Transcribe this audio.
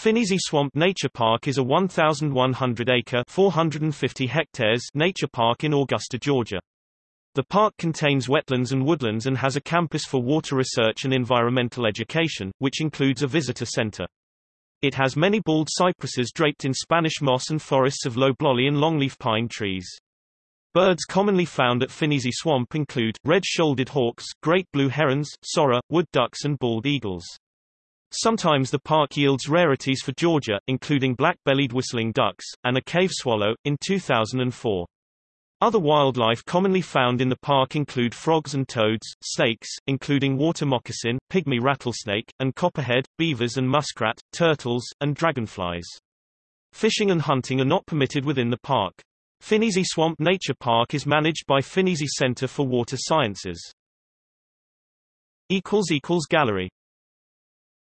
Phinizy Swamp Nature Park is a 1,100-acre 450 hectares nature park in Augusta, Georgia. The park contains wetlands and woodlands and has a campus for water research and environmental education, which includes a visitor center. It has many bald cypresses draped in Spanish moss and forests of loblolly and longleaf pine trees. Birds commonly found at Phinizy Swamp include, red-shouldered hawks, great blue herons, sorrel, wood ducks and bald eagles. Sometimes the park yields rarities for Georgia, including black-bellied whistling ducks, and a cave swallow, in 2004. Other wildlife commonly found in the park include frogs and toads, snakes, including water moccasin, pygmy rattlesnake, and copperhead, beavers and muskrat, turtles, and dragonflies. Fishing and hunting are not permitted within the park. Phinizy Swamp Nature Park is managed by Phinizy Center for Water Sciences. Gallery